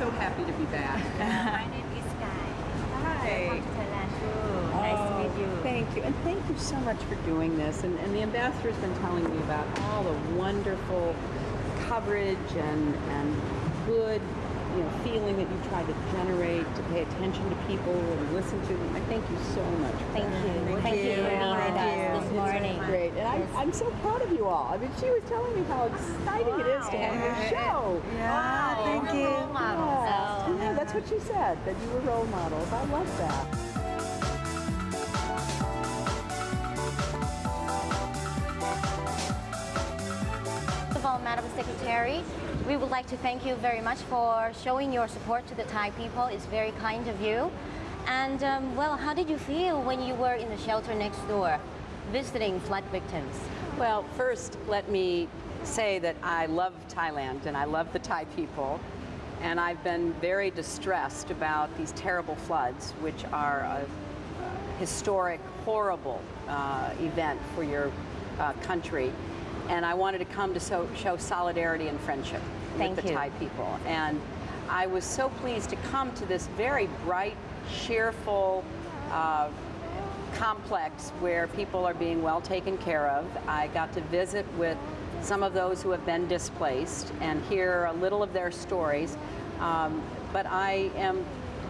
so happy to be back. My name is Sky. Welcome to Thailand too. Oh, nice to meet you. Oh, Thank you, and thank you so much for doing this. And, and the ambassador's been telling me about all the wonderful coverage and and good, you know, feeling that you try to generate to pay attention to people and listen to them. I thank you so much. for Thank that. you. Thank, you for being with Thank us this morning. Great, and Yes. I, I'm so proud of you all. I mean, she was telling me how exciting it is to have your show. Wow. thank you. Role model. Yeah. So, Yeah, that's what she said, that you were role models. I love that. First of all, Madam Secretary, we would like to thank you very much for showing your support to the Thai people. It's very kind of you. And um, well, how did you feel when you were in the shelter next door, visiting flood victims? Well, first, let me say that I love Thailand and I love the Thai people. And I've been very distressed about these terrible floods, which are a, historic, horrible uh, event for your uh, country. And I wanted to come to so, show solidarity and friendship Thank with the you. Thai people. And I was so pleased to come to this very bright, cheerful, uh, complex where people are being well taken care of. I got to visit with some of those who have been displaced and hear a little of their stories. Um, but I am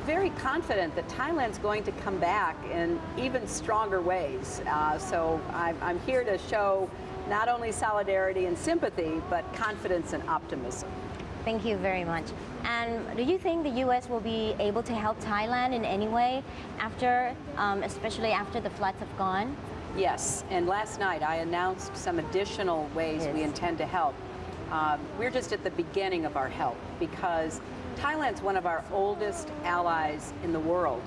very confident that Thailand's going to come back in even stronger ways. Uh, so I'm, I'm here to show not only solidarity and sympathy, but confidence and optimism. Thank you very much. And do you think the U.S. will be able to help Thailand in any way after, um, especially after the floods have gone? Yes, and last night I announced some additional ways we intend to help. Um, we're just at the beginning of our help because Thailand's one of our oldest allies in the world,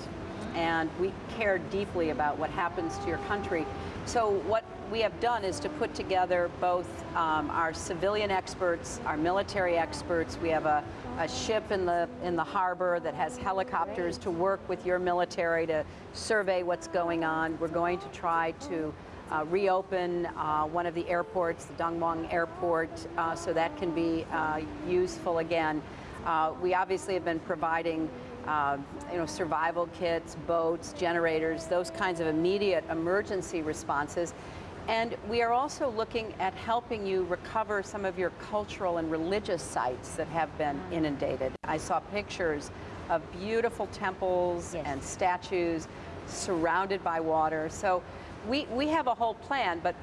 and we care deeply about what happens to your country. So what we have done is to put together both um, our civilian experts, our military experts. We have a, a ship in the in the harbor that has helicopters to work with your military to survey what's going on. We're going to try to uh, reopen uh, one of the airports, the Don Mueang Airport, uh, so that can be uh, useful again. Uh, we obviously have been providing uh, you know, survival kits, boats, generators, those kinds of immediate emergency responses. And we are also looking at helping you recover some of your cultural and religious sites that have been inundated. I saw pictures of beautiful temples Yes. and statues surrounded by water. So we, we have a whole plan, but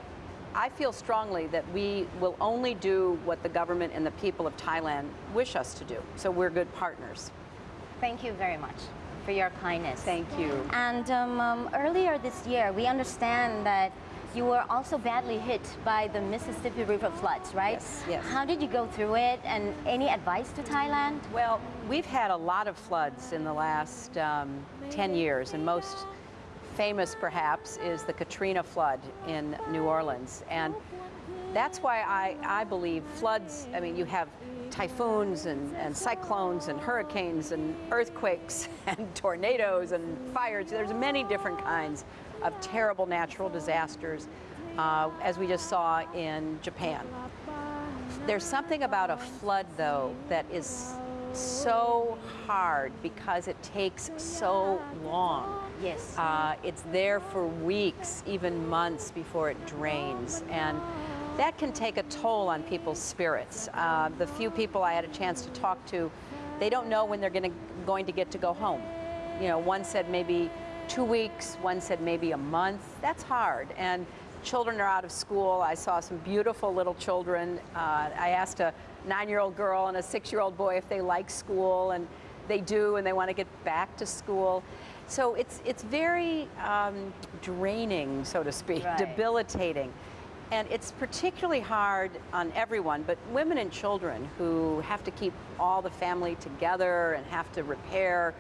I feel strongly that we will only do what the government and the people of Thailand wish us to do. So we're good partners. Thank you very much for your kindness. Thank you. And um, um, earlier this year, we understand that you were also badly hit by the Mississippi River floods, right? Yes, yes. How did you go through it, and any advice to Thailand? Well, we've had a lot of floods in the last um, 10 years, and most famous perhaps is the Katrina flood in New Orleans. And that's why I, I believe floods, I mean, you have typhoons and, and cyclones and hurricanes and earthquakes and tornadoes and fires. There's many different kinds of terrible natural disasters, uh, as we just saw in Japan. There's something about a flood, though, that is so hard because it takes so long. Yes. Uh, it's there for weeks, even months before it drains. And that can take a toll on people's spirits. Uh, the few people I had a chance to talk to, they don't know when they're gonna, going to get to go home. You know, one said maybe two weeks, one said maybe a month. That's hard. And children are out of school. I saw some beautiful little children. Uh, I asked a nine-year-old girl and a six-year-old boy if they like school, and they do, and they want to get back to school. So it's it's very um, draining, so to speak, Right. debilitating. And it's particularly hard on everyone, but women and children who have to keep all the family together and have to repair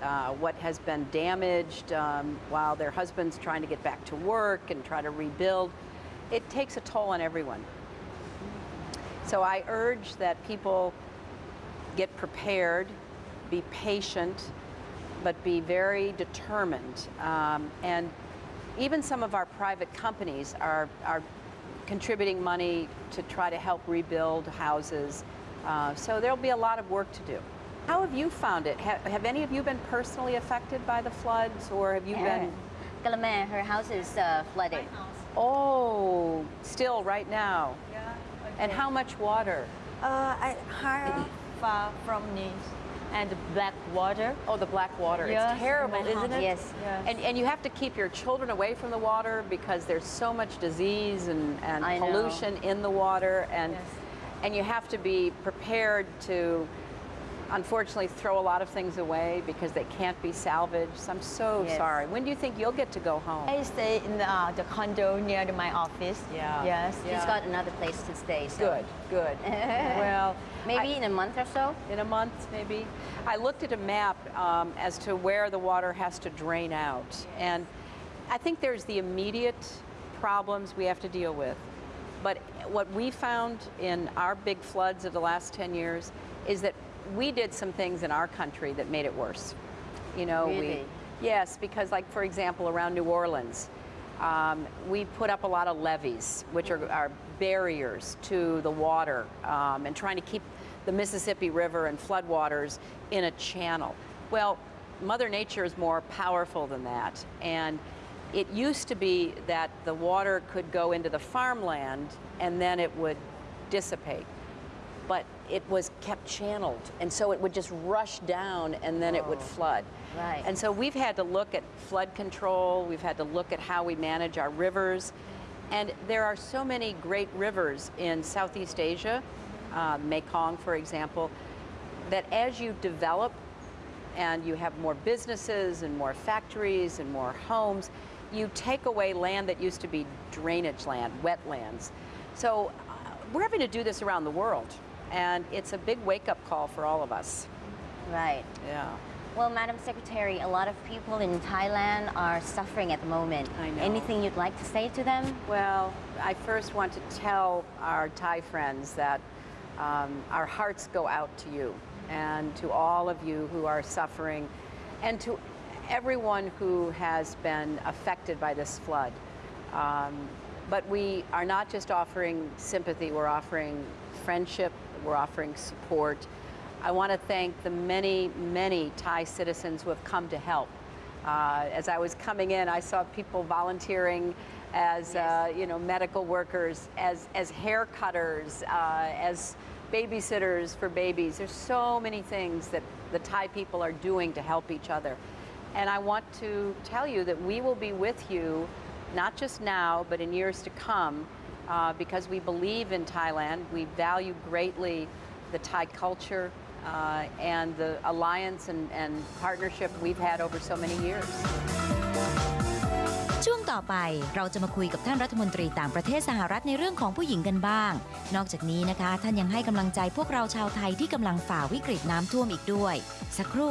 uh, what has been damaged um, while their husband's trying to get back to work and try to rebuild. It takes a toll on everyone. So I urge that people get prepared, be patient, but be very determined. Um, and even some of our private companies are, are contributing money to try to help rebuild houses. Uh, so there'll be a lot of work to do. How have you found it? Have, have any of you been personally affected by the floods, or have you been? Galame, her house is uh, flooded. Oh, still right now. Yeah. And how much water? Uh, I hire far from this and the black water. Oh, the black water. Yes, it's terrible, in my isn't it? Yes. Yes. And, and you have to keep your children away from the water because there's so much disease and, and I know. pollution in the water. And, Yes. and you have to be prepared to, unfortunately, throw a lot of things away because they can't be salvaged. So I'm so Yes. sorry. When do you think you'll get to go home? I stay in uh, the condo near to my office. Yeah. Yes. Yeah. She's got another place to stay. So Good, good. well, Maybe I- in a month or so. in a month maybe. I looked at a map um, as to where the water has to drain out. And I think there's the immediate problems we have to deal with. But what we found in our big floods of the last 10 years is that we did some things in our country that made it worse. You know, Really? we, yes, because like for example, around New Orleans, um, we put up a lot of levees, which are, are barriers to the water um, and trying to keep the Mississippi River and floodwaters in a channel. Well, Mother Nature is more powerful than that. And it used to be that the water could go into the farmland and then it would dissipate. But it was kept channeled, and so it would just rush down and then it would flood. Right. And so we've had to look at flood control, we've had to look at how we manage our rivers. And there are so many great rivers in Southeast Asia, uh, Mekong, for example, that as you develop and you have more businesses and more factories and more homes, you take away land that used to be drainage land, wetlands. So uh, we're having to do this around the world, and it's a big wake-up call for all of us. Right. Yeah. Well, Madam Secretary, a lot of people in Thailand are suffering at the moment. I know. Anything you'd like to say to them? Well, I first want to tell our Thai friends that um, our hearts go out to you and to all of you who are suffering and to everyone who has been affected by this flood. Um, but we are not just offering sympathy, we're offering friendship, we're offering support. I want to thank the many, many Thai citizens who have come to help. Uh, as I was coming in, I saw people volunteering as uh, you know medical workers, as as hair cutters, uh, as babysitters for babies. There's so many things that the Thai people are doing to help each other, and I want to tell you that we will be with you, not just now, but in years to come, uh, because we believe in Thailand. We value greatly the Thai culture. Uh, and the alliance and, and partnership we've had over so many years. ช่วงต่อไปเราจะมาคุยกับท่านรัฐมนตรีต่างประเทศสหรัฐในเรื่องของผู้หญิงกันบ้าง นอกจากนี้นะคะ ท่านยังให้กำลังใจพวกเราชาวไทยที่กำลังฝ่าวิกฤตน้ำท่วมอีกด้วย สักครู่